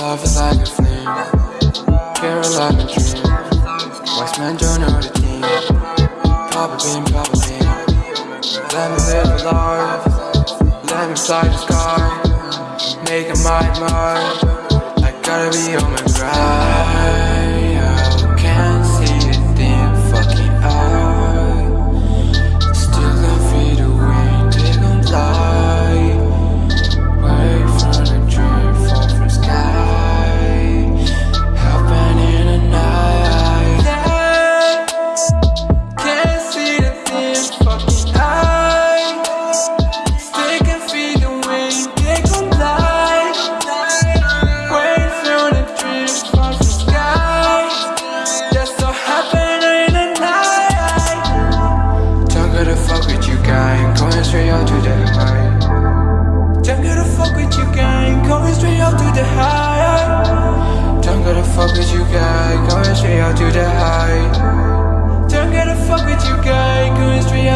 love is like a flame Care like a dream. Wise man don't know the a Papa pop a bean. Let me live a life. Let me fly the sky. Make a mind, mind. I gotta be on my grind.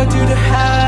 I do to hide?